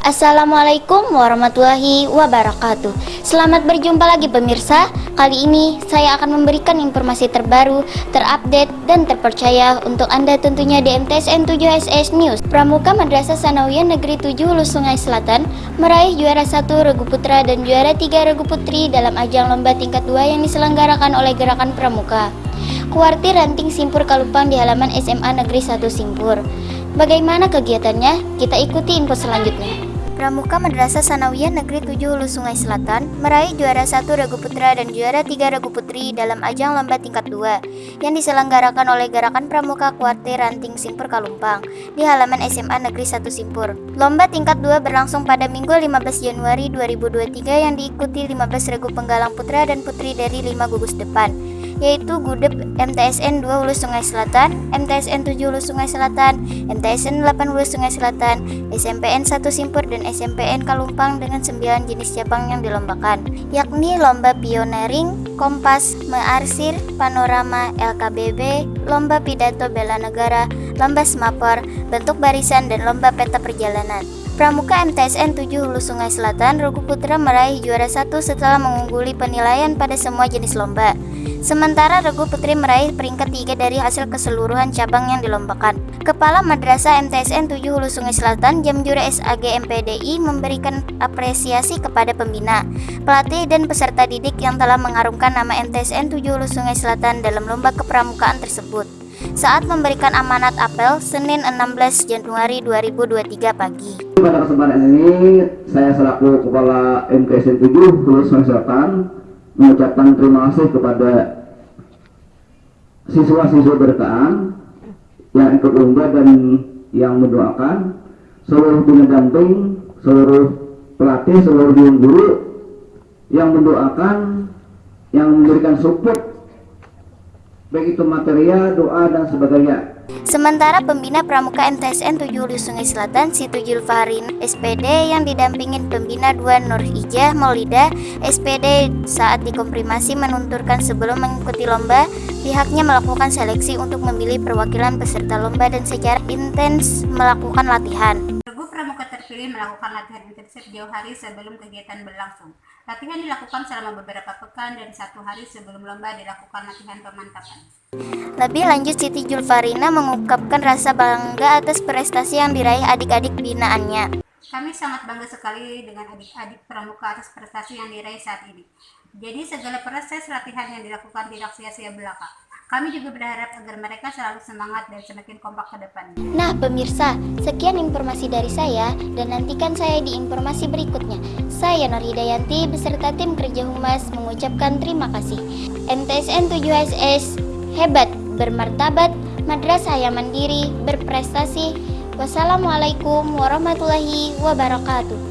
Assalamualaikum warahmatullahi wabarakatuh. Selamat berjumpa lagi pemirsa. Kali ini saya akan memberikan informasi terbaru, terupdate, dan terpercaya untuk Anda tentunya di MTSN 7SS News Pramuka Madrasah Sanawiyah Negeri 7 Hulu Sungai Selatan meraih juara 1 Regu Putra dan juara 3 Regu Putri dalam ajang lomba tingkat 2 yang diselenggarakan oleh Gerakan Pramuka Kuartir Ranting Simpur Kalupang di halaman SMA Negeri 1 Simpur Bagaimana kegiatannya? Kita ikuti info selanjutnya. Pramuka Madrasah Sanawiyah Negeri 7 Hulu Sungai Selatan meraih juara 1 Regu Putra dan juara 3 Regu Putri dalam ajang lomba tingkat 2 yang diselenggarakan oleh Gerakan Pramuka Kuartir Ranting Simpur Kalumpang di halaman SMA Negeri 1 Simpur. Lomba tingkat 2 berlangsung pada Minggu 15 Januari 2023 yang diikuti 15 Regu Penggalang Putra dan Putri dari 5 gugus depan yaitu Gudep MTSN 2 Hulu Sungai Selatan, MTSN 7 Hulu Sungai Selatan, MTSN 8 Hulu Sungai Selatan, SMPN 1 Simpur dan SMPN Kalumpang dengan 9 jenis cabang yang dilombakan, yakni lomba pioneering, kompas, mearsir, panorama, LKBB, lomba pidato bela negara, lomba semapor, bentuk barisan dan lomba peta perjalanan. Pramuka MTSN 7 Hulu Sungai Selatan, Rugu Putra meraih juara satu setelah mengungguli penilaian pada semua jenis lomba. Sementara Regu Putri meraih peringkat 3 dari hasil keseluruhan cabang yang dilombakan. Kepala Madrasah MTSN 7 Hulu Sungai Selatan Jamjura SAG MPDI memberikan apresiasi kepada pembina, pelatih dan peserta didik yang telah mengharumkan nama MTSN 7 Hulu Sungai Selatan dalam lomba kepramukaan tersebut. Saat memberikan amanat apel Senin 16 Januari 2023 pagi. Pada kesempatan ini saya selaku Kepala MTSN 7 Hulu Sungai Selatan mengucapkan terima kasih kepada siswa-siswa berkaan yang ikut lomba dan yang mendoakan seluruh pendamping, seluruh pelatih, seluruh guru yang mendoakan, yang memberikan support baik itu material, doa dan sebagainya. Sementara pembina Pramuka MTSN 7 Hulu Sungai Selatan Situ Julfarin SPD yang didampingin pembina 2 Nur Ijah Maulida SPD saat dikomprimasi menunturkan sebelum mengikuti lomba pihaknya melakukan seleksi untuk memilih perwakilan peserta lomba dan secara intens melakukan latihan. Terpilih melakukan latihan intensif jauh hari sebelum kegiatan berlangsung. Latihan dilakukan selama beberapa pekan dan satu hari sebelum lomba dilakukan latihan pemantapan. Lebih lanjut, Siti Julfarina mengungkapkan rasa bangga atas prestasi yang diraih adik-adik binaannya. Kami sangat bangga sekali dengan adik-adik pramuka atas prestasi yang diraih saat ini. Jadi segala proses latihan yang dilakukan tidak sia-sia belaka. Kami juga berharap agar mereka selalu semangat dan semakin kompak ke depan. Nah pemirsa, sekian informasi dari saya dan nantikan saya di informasi berikutnya. Saya Nur Hidayanti beserta tim kerja humas mengucapkan terima kasih. MTSN 7SS hebat, bermartabat, madrasah yang mandiri, berprestasi. Wassalamualaikum warahmatullahi wabarakatuh.